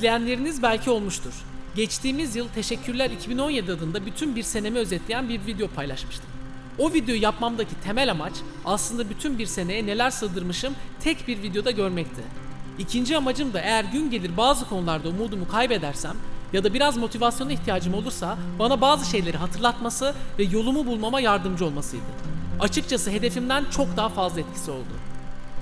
İzleyenleriniz belki olmuştur. Geçtiğimiz yıl Teşekkürler 2017 adında bütün bir senemi özetleyen bir video paylaşmıştım. O videoyu yapmamdaki temel amaç aslında bütün bir seneye neler sığdırmışım tek bir videoda görmekti. İkinci amacım da eğer gün gelir bazı konularda umudumu kaybedersem ya da biraz motivasyona ihtiyacım olursa bana bazı şeyleri hatırlatması ve yolumu bulmama yardımcı olmasıydı. Açıkçası hedefimden çok daha fazla etkisi oldu.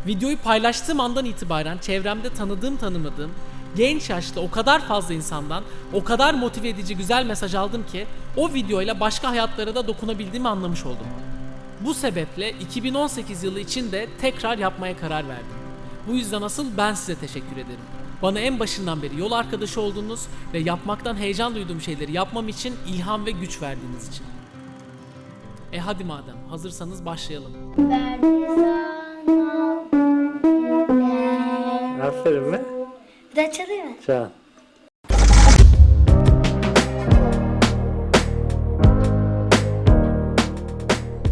Videoyu paylaştığım andan itibaren çevremde tanıdığım tanımadığım genç yaşta o kadar fazla insandan o kadar motive edici güzel mesaj aldım ki o videoyla başka hayatlara da dokunabildiğimi anlamış oldum. Bu sebeple 2018 yılı için de tekrar yapmaya karar verdim. Bu yüzden asıl ben size teşekkür ederim. Bana en başından beri yol arkadaşı olduğunuz ve yapmaktan heyecan duyduğum şeyleri yapmam için ilham ve güç verdiğiniz için. E hadi madem hazırsanız başlayalım. Aferin mi? Bir daha çalayım mı? Can.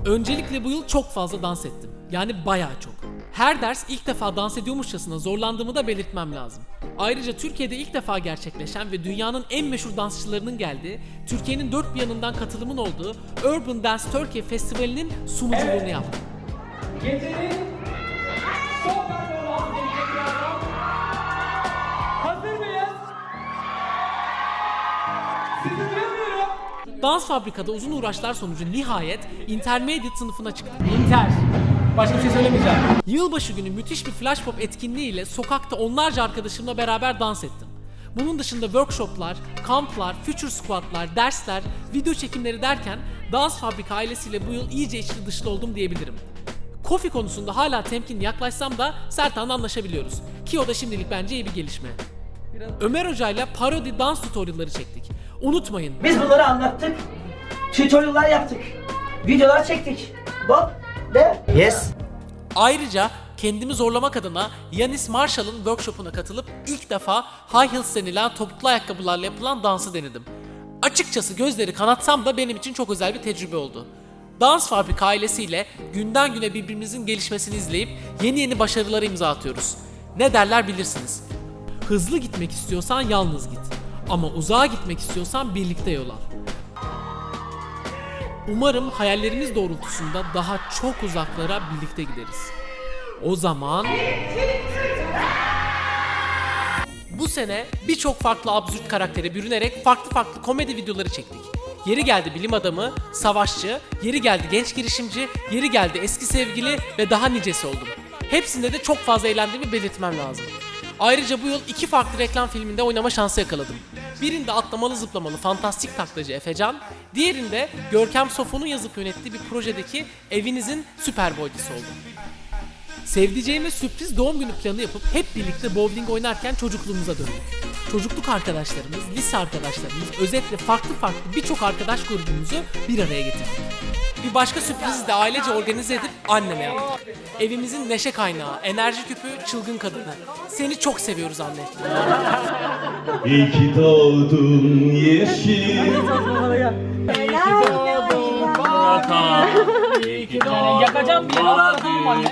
Öncelikle bu yıl çok fazla dans ettim. Yani bayağı çok. Her ders ilk defa dans ediyormuşçasına zorlandığımı da belirtmem lazım. Ayrıca Türkiye'de ilk defa gerçekleşen ve dünyanın en meşhur dansçılarının geldiği, Türkiye'nin dört bir yanından katılımın olduğu Urban Dance Turkey Festivali'nin sunuculuğunu yaptım. Gecenin son performansı Dans fabrikada uzun uğraşlar sonucu nihayet Intermediate sınıfına çıktım. İnter. Başka bir şey söylemeyeceğim. Yılbaşı günü müthiş bir flash pop etkinliğiyle sokakta onlarca arkadaşımla beraber dans ettim. Bunun dışında workshoplar, kamplar, future squatlar, dersler, video çekimleri derken Dans Fabrika ailesiyle bu yıl iyice içli dışlı oldum diyebilirim. Kofi konusunda hala temkinli yaklaşsam da Sertan'la anlaşabiliyoruz. Ki o da şimdilik bence iyi bir gelişme. Ömer Hoca ile parodi dans tutorialları çektik. Unutmayın Biz bunları anlattık. Tutorial'lar yaptık. Videolar çektik. Bob de. Yes. Ayrıca kendimi zorlamak adına Yanis Marshall'ın workshopuna katılıp ilk defa high heels denilen topuklu ayakkabılarla yapılan dansı denedim. Açıkçası gözleri kanatsam da benim için çok özel bir tecrübe oldu. Dans Fabrika ailesiyle günden güne birbirimizin gelişmesini izleyip yeni yeni başarılara imza atıyoruz. Ne derler bilirsiniz. Hızlı gitmek istiyorsan yalnız git. Ama uzağa gitmek istiyorsan birlikte yol al. Umarım hayallerimiz doğrultusunda daha çok uzaklara birlikte gideriz. O zaman... Bu sene birçok farklı absürt karaktere bürünerek farklı farklı komedi videoları çektik. Yeri geldi bilim adamı, savaşçı, yeri geldi genç girişimci, yeri geldi eski sevgili ve daha nicesi oldum. Hepsinde de çok fazla eğlendiğimi belirtmem lazım. Ayrıca bu yıl iki farklı reklam filminde oynama şansı yakaladım. Birinde atlamalı zıplamalı fantastik taklacı Efecan, diğerinde Görkem Sofu'nun yazıp yönettiği bir projedeki evinizin süper boycusu oldum. Sevdiceğime sürpriz doğum günü planı yapıp hep birlikte bowling oynarken çocukluğumuza döndük. Çocukluk arkadaşlarımız, lise arkadaşlarımız, özetle farklı farklı birçok arkadaş grubumuzu bir araya getirdik. Bir başka sürprizi de ailece organize edip anneme yaptık. Evimizin neşe kaynağı, enerji küpü, çılgın kadını. Seni çok seviyoruz anne. İyi doğdun yeşil. İyi ki doğdun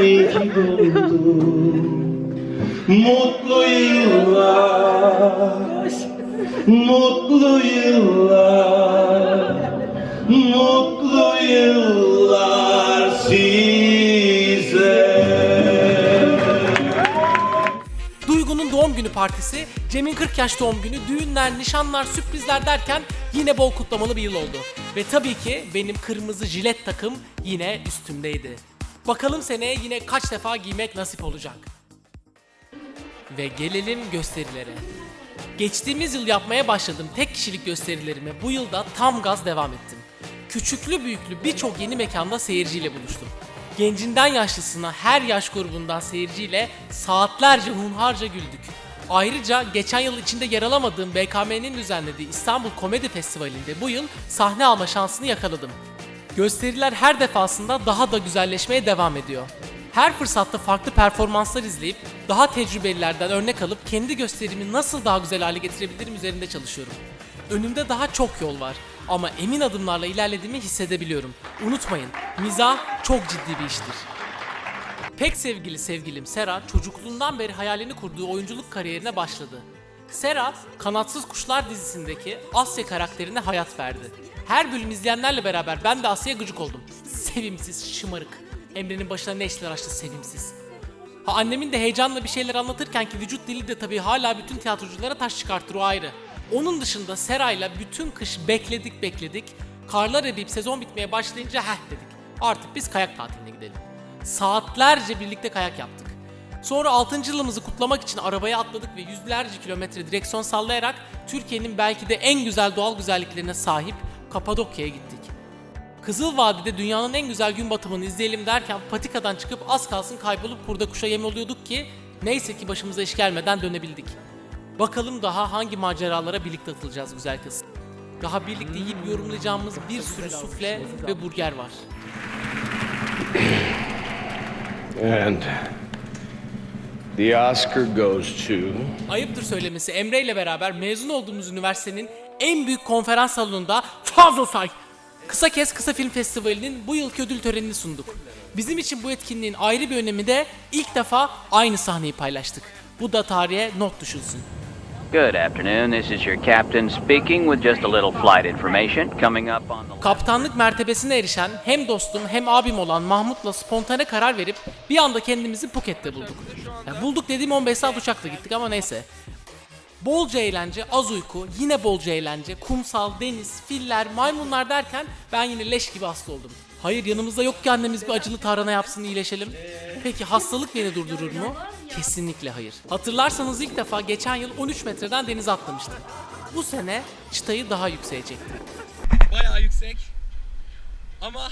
iyi ki doğdun Mutlu yıllar Mutlu yıllar Mutlu yıllar size Duygu'nun doğum günü partisi, Cem'in 40 yaş doğum günü, düğünler, nişanlar, sürprizler derken yine bol kutlamalı bir yıl oldu. Ve tabii ki benim kırmızı jilet takım yine üstümdeydi. Bakalım seneye yine kaç defa giymek nasip olacak. Ve gelelim gösterilere. Geçtiğimiz yıl yapmaya başladığım tek kişilik gösterilerime bu yılda tam gaz devam ettim. Küçüklü büyüklü birçok yeni mekanda seyirciyle buluştum. Gencinden yaşlısına her yaş grubundan seyirciyle saatlerce hunharca güldük. Ayrıca geçen yıl içinde yer alamadığım BKM'nin düzenlediği İstanbul Komedi Festivali'nde bu yıl sahne alma şansını yakaladım. Gösteriler her defasında daha da güzelleşmeye devam ediyor. Her fırsatta farklı performanslar izleyip daha tecrübelilerden örnek alıp kendi gösterimi nasıl daha güzel hale getirebilirim üzerinde çalışıyorum. Önümde daha çok yol var ama emin adımlarla ilerlediğimi hissedebiliyorum. Unutmayın, mizah çok ciddi bir iştir. Pek sevgili sevgilim Sera çocukluğundan beri hayalini kurduğu oyunculuk kariyerine başladı. Sera, Kanatsız Kuşlar dizisindeki Asya karakterine hayat verdi. Her bölüm izleyenlerle beraber ben de Asya'ya gıcık oldum. Sevimsiz, şımarık. Emre'nin başına ne işler açtı sevimsiz. Ha annemin de heyecanla bir şeyler anlatırken ki vücut dili de tabii hala bütün tiyatroculara taş çıkartır o ayrı. Onun dışında Seray'la bütün kış bekledik bekledik. Karlar eriyip sezon bitmeye başlayınca heh dedik. Artık biz kayak tatiline gidelim. Saatlerce birlikte kayak yaptık. Sonra 6. yılımızı kutlamak için arabaya atladık ve yüzlerce kilometre direksiyon sallayarak Türkiye'nin belki de en güzel doğal güzelliklerine sahip Kapadokya'ya gittik. Kızıl Vadide dünyanın en güzel gün batımını izleyelim derken patikadan çıkıp az kalsın kaybolup kurda kuşa yem oluyorduk ki neyse ki başımıza iş gelmeden dönebildik. Bakalım daha hangi maceralara birlikte atılacağız güzel kız. Daha birlikte yiyip yorumlayacağımız bir sürü sufle ve burger var. And the Oscar goes to. Ayıptır söylemesi Emre ile beraber mezun olduğumuz üniversitenin en büyük konferans salonunda fazla say. Kısa Kes Kısa Film Festivali'nin bu yılki ödül törenini sunduk. Bizim için bu etkinliğin ayrı bir önemi de ilk defa aynı sahneyi paylaştık. Bu da tarihe not düşülsün. Good afternoon. This is your captain speaking with just a little flight information coming up on the Kaptanlık mertebesine erişen hem dostum hem abim olan Mahmut'la spontane karar verip bir anda kendimizi Phuket'te bulduk. Ya bulduk dediğim 15 saat uçakla gittik ama neyse. Bolca eğlence, az uyku, yine bolca eğlence, kumsal, deniz, filler, maymunlar derken ben yine leş gibi hasta oldum. Hayır yanımızda yok ki annemiz bir acılı tarhana yapsın iyileşelim. Peki hastalık beni durdurur mu? Kesinlikle hayır. Hatırlarsanız ilk defa geçen yıl 13 metreden denize atlamıştım. Bu sene çıtayı daha yükseğe çektim. bayağı yüksek. Ama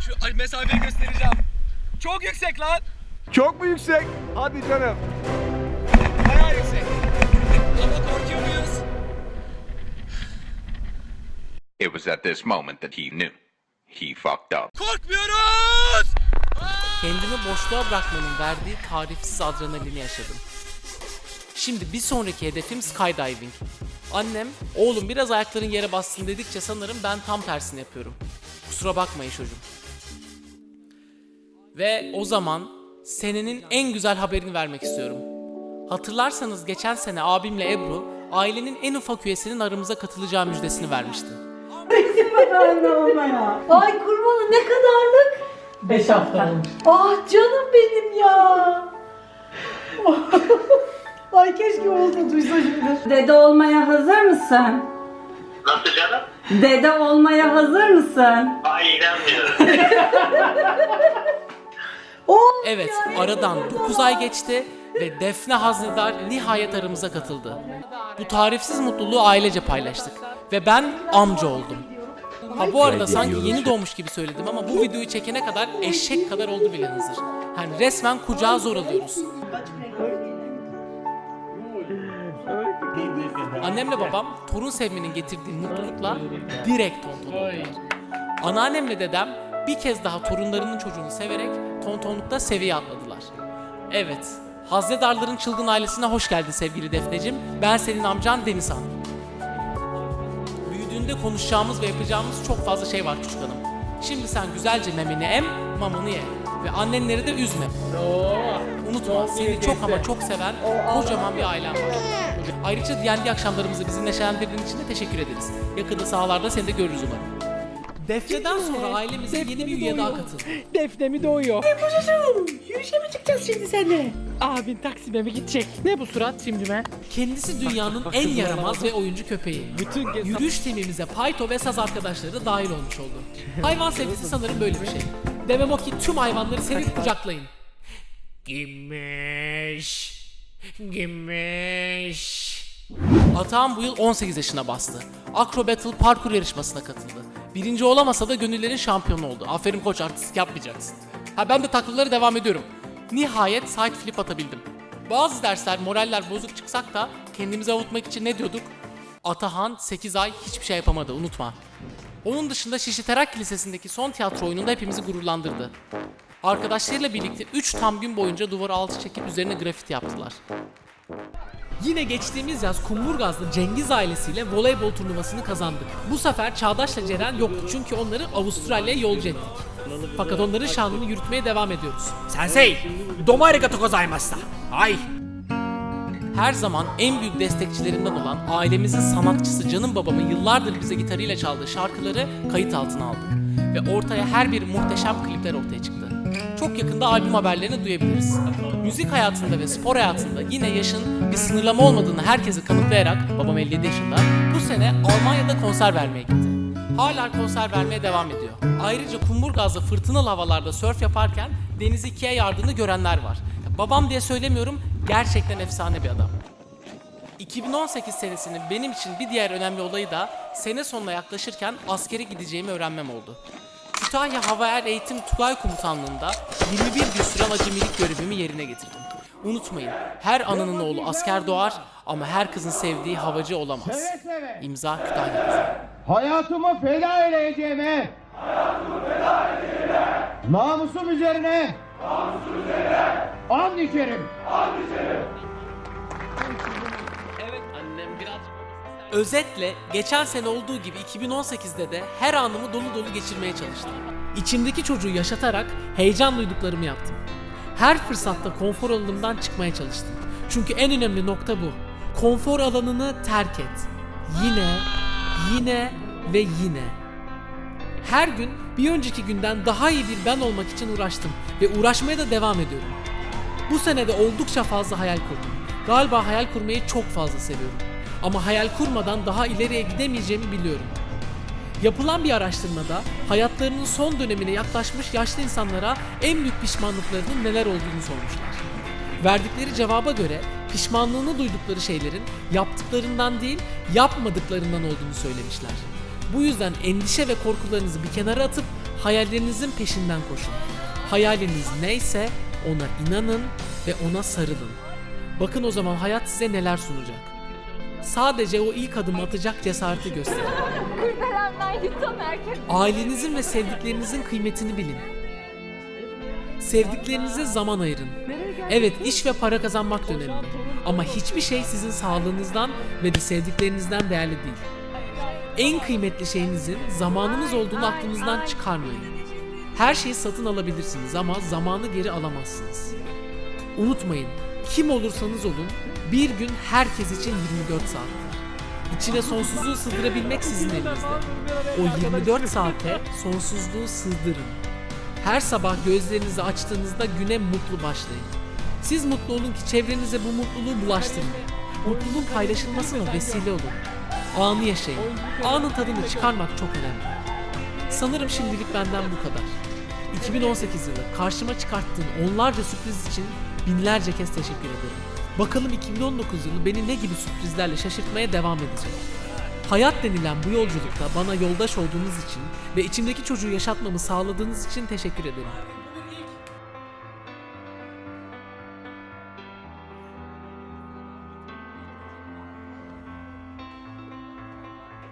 şu mesafeyi göstereceğim. Çok yüksek lan. Çok mu yüksek? Hadi canım. It was at this moment that he knew. He fucked up. Korkmuyoruz. Kendimi boşluğa bırakmanın verdiği tarifsiz adrenalini yaşadım. Şimdi bir sonraki hedefim skydiving. Annem, oğlum biraz ayakların yere bassın dedikçe sanırım ben tam tersini yapıyorum. Kusura bakmayın çocuğum. Ve o zaman senenin en güzel haberini vermek istiyorum. Hatırlarsanız geçen sene abimle Ebru, ailenin en ufak üyesinin aramıza katılacağı müjdesini vermişti. Ay kurbanı ne kadarlık? 5 hafta olmuş. Ah canım benim ya. Ay keşke olsa duysa şimdi. Dede olmaya hazır mısın? Nasıl canım? Dede olmaya hazır mısın? Ay inanmıyorum. Evet, aradan 9 ay geçti ve Defne Haznedar nihayet aramıza katıldı. Bu tarifsiz mutluluğu ailece paylaştık ve ben amca oldum. Ha bu arada sanki yeni doğmuş gibi söyledim ama bu videoyu çekene kadar eşek kadar oldu bile hazır. Hani resmen kucağa zor alıyoruz. Annemle babam torun sevmenin getirdiği mutlulukla direkt tonton Anneannemle dedem bir kez daha torunlarının çocuğunu severek tontonlukta seviye atladılar. Evet, Haznedarların çılgın ailesine hoş geldin sevgili Defneciğim. Ben senin amcan Denizhan. Büyüdüğünde konuşacağımız ve yapacağımız çok fazla şey var küçük hanım. Şimdi sen güzelce memeni em, mamanı ye. Ve annenleri de üzme. Unutma seni çok ama çok seven kocaman bir ailen var. Ayrıca D&D akşamlarımızı bizi neşelendirdiğin için de teşekkür ederiz. Yakında sahalarda seni de görürüz umarım. Defne'den sonra ailemize yeni bir üye daha katıldı. Defne mi doğuyor? Yürüyüşe mi çıkacağız şimdi seninle? Abin Taksim'e mi gidecek? Ne bu surat şimdi be? Kendisi dünyanın en yaramaz ve oyuncu köpeği. Bütün Yürüyüş timimize Payto ve Saz arkadaşları da dahil olmuş oldu. Hayvan sevgisi sanırım böyle bir şey. Demem o ki tüm hayvanları sevip kucaklayın. Gümüş. Gümüş. Atağım bu yıl 18 yaşına bastı. Acro Battle parkur yarışmasına katıldı. Birinci olamasa da gönüllerin şampiyonu oldu. Aferin koç artistik yapmayacaksın. Ha ben de taklalara devam ediyorum. Nihayet side flip atabildim. Bazı dersler moraller bozuk çıksak da kendimizi avutmak için ne diyorduk? Atahan 8 ay hiçbir şey yapamadı unutma. Onun dışında Şişli Terak Lisesi'ndeki son tiyatro oyununda hepimizi gururlandırdı. Arkadaşlarıyla birlikte 3 tam gün boyunca duvara alçı çekip üzerine grafiti yaptılar. Yine geçtiğimiz yaz Kumburgaz'da Cengiz ailesiyle voleybol turnuvasını kazandık. Bu sefer Çağdaş'la Ceren yoktu çünkü onları Avustralya'ya yolcu ettik. Fakat onların şanını yürütmeye devam ediyoruz. Sensei, domo arigato gozaimashita. Ay. Her zaman en büyük destekçilerinden olan ailemizin sanatçısı canım babamın yıllardır bize gitarıyla çaldığı şarkıları kayıt altına aldım. Ve ortaya her bir muhteşem klipler ortaya çıktı. Çok yakında albüm haberlerini duyabiliriz. Müzik hayatında ve spor hayatında yine yaşın bir sınırlama olmadığını herkese kanıtlayarak babam 57 yaşında bu sene Almanya'da konser vermeye gitti. Hala konser vermeye devam ediyor. Ayrıca kumburgazda fırtınalı havalarda sörf yaparken denizi ikiye yardığını görenler var. Babam diye söylemiyorum, gerçekten efsane bir adam. 2018 senesinin benim için bir diğer önemli olayı da sene sonuna yaklaşırken askere gideceğimi öğrenmem oldu. Kütahya Hava Er Eğitim Tugay Komutanlığı'nda 21 gün süren acemilik görevimi yerine getirdim. Unutmayın, her ananın oğlu asker doğar ama her kızın sevdiği havacı olamaz. İmza Kütahya kızı. Hayatımı feda edeceğime. Hayatımı feda edeceğime. Namusum üzerine. Namusum üzerine. And içerim. Özetle geçen sene olduğu gibi 2018'de de her anımı dolu dolu geçirmeye çalıştım. İçimdeki çocuğu yaşatarak heyecan duyduklarımı yaptım. Her fırsatta konfor alanımdan çıkmaya çalıştım. Çünkü en önemli nokta bu. Konfor alanını terk et. Yine, yine ve yine. Her gün bir önceki günden daha iyi bir ben olmak için uğraştım ve uğraşmaya da devam ediyorum. Bu senede oldukça fazla hayal kurdum. Galiba hayal kurmayı çok fazla seviyorum. Ama hayal kurmadan daha ileriye gidemeyeceğimi biliyorum. Yapılan bir araştırmada hayatlarının son dönemine yaklaşmış yaşlı insanlara en büyük pişmanlıklarının neler olduğunu sormuşlar. Verdikleri cevaba göre pişmanlığını duydukları şeylerin yaptıklarından değil yapmadıklarından olduğunu söylemişler. Bu yüzden endişe ve korkularınızı bir kenara atıp hayallerinizin peşinden koşun. Hayaliniz neyse ona inanın ve ona sarılın. Bakın o zaman hayat size neler sunacak. Sadece o ilk adımı atacak cesareti gösterin. Ailenizin ve sevdiklerinizin kıymetini bilin. Sevdiklerinize zaman ayırın. Evet iş ve para kazanmak önemli. Ama hiçbir şey sizin sağlığınızdan ve de sevdiklerinizden değerli değil. En kıymetli şeyinizin zamanınız olduğunu aklınızdan çıkarmayın. Her şeyi satın alabilirsiniz ama zamanı geri alamazsınız. Unutmayın, kim olursanız olun, bir gün herkes için 24 saattir. İçine sonsuzluğu sığdırabilmek sizin elinizde. O 24 saate sonsuzluğu sığdırın. Her sabah gözlerinizi açtığınızda güne mutlu başlayın. Siz mutlu olun ki çevrenize bu mutluluğu bulaştırın. Mutluluğun paylaşılmasına vesile olun. Anı yaşayın. Anın tadını çıkarmak çok önemli. Sanırım şimdilik benden bu kadar. 2018 yılı karşıma çıkarttığın onlarca sürpriz için binlerce kez teşekkür ederim. Bakalım 2019 yılı beni ne gibi sürprizlerle şaşırtmaya devam edecek. Hayat denilen bu yolculukta bana yoldaş olduğunuz için ve içimdeki çocuğu yaşatmamı sağladığınız için teşekkür ederim.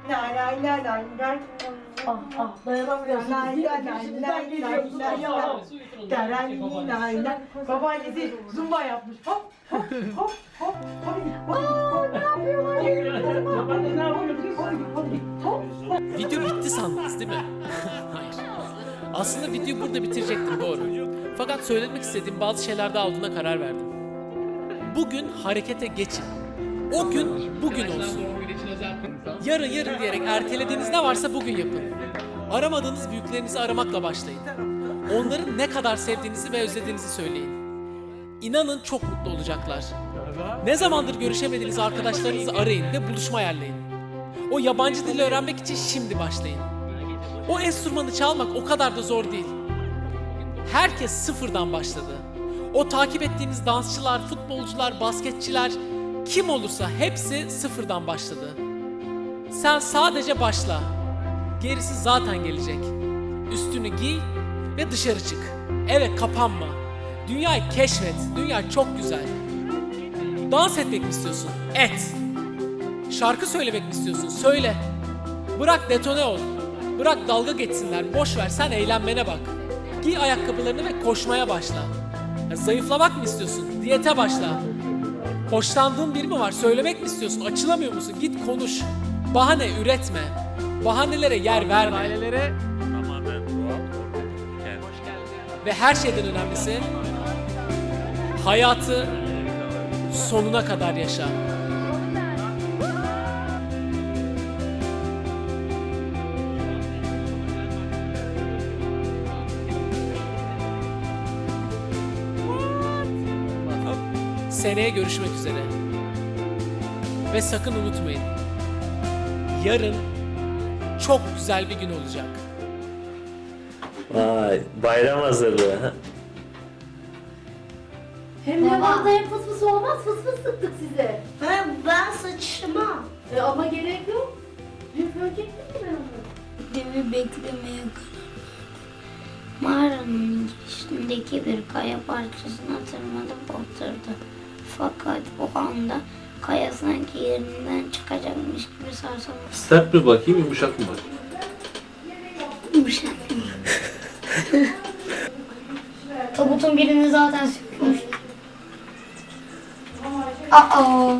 Lay lay lay lay lay. Ah ah dayanamıyorsun. Lay lay lay lay lay lay lay. Lay lay lay. Babaannesi zumba yapmış. Hop hop hop hop. Aa ne yapıyorlar? Babaanne ne. Video bitti sandınız değil mi? Hayır. Aslında videoyu burada bitirecektim doğru. Fakat söylemek istediğim bazı şeyler daha olduğuna karar verdim. Bugün harekete geçin. O gün bugün olsun. Yarın yarın diyerek ertelediğiniz ne varsa bugün yapın. Aramadığınız büyüklerinizi aramakla başlayın. Onları ne kadar sevdiğinizi ve özlediğinizi söyleyin. İnanın çok mutlu olacaklar. Ne zamandır görüşemediğiniz arkadaşlarınızı arayın ve buluşma ayarlayın. O yabancı dili öğrenmek için şimdi başlayın. O enstrümanı çalmak o kadar da zor değil. Herkes sıfırdan başladı. O takip ettiğiniz dansçılar, futbolcular, basketçiler kim olursa hepsi sıfırdan başladı. Sen sadece başla. Gerisi zaten gelecek. Üstünü giy ve dışarı çık. Eve kapanma. Dünyayı keşfet. Dünya çok güzel. Dans etmek mi istiyorsun? Et. Şarkı söylemek mi istiyorsun? Söyle. Bırak detone ol. Bırak dalga geçsinler. Boş ver sen eğlenmene bak. Giy ayakkabılarını ve koşmaya başla. Ya zayıflamak mı istiyorsun? Diyete başla. Hoşlandığın biri mi var? Söylemek mi istiyorsun? Açılamıyor musun? Git konuş. Bahane üretme. Bahanelere yer verme. tamamen doğal, organik, Ve her şeyden önemlisi hayatı sonuna kadar yaşa. Seneye görüşmek üzere. Ve sakın unutmayın. Yarın çok güzel bir gün olacak. Vay bayram hazırlığı. ha? Hem de vallahi hem fıs fıs olmaz fıs fıs sıktık size. Ben, ben sıçmam. E, ama gerek yok. Dün fark ettin mi ben onu? Demi beklemeye Mağaranın girişindeki bir kaya parçasına tırmanıp oturdu. Fakat o anda kaya sanki yerinden çıkacakmış gibi sarsılmış. Sert mi bakayım yumuşak mı bakayım? Yumuşak. Tabutun birini zaten sökmüştük. Aa.